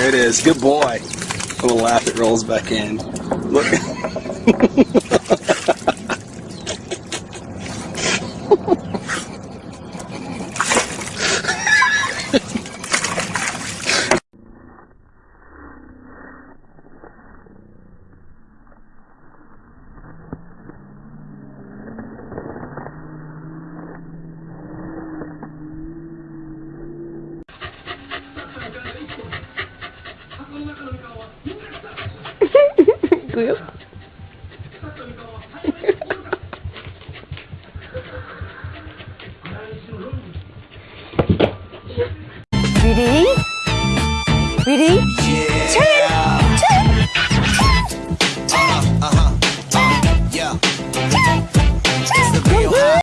There it is. Good boy. A little laugh that rolls back in. Look. 구요? 미리 미리 챌린지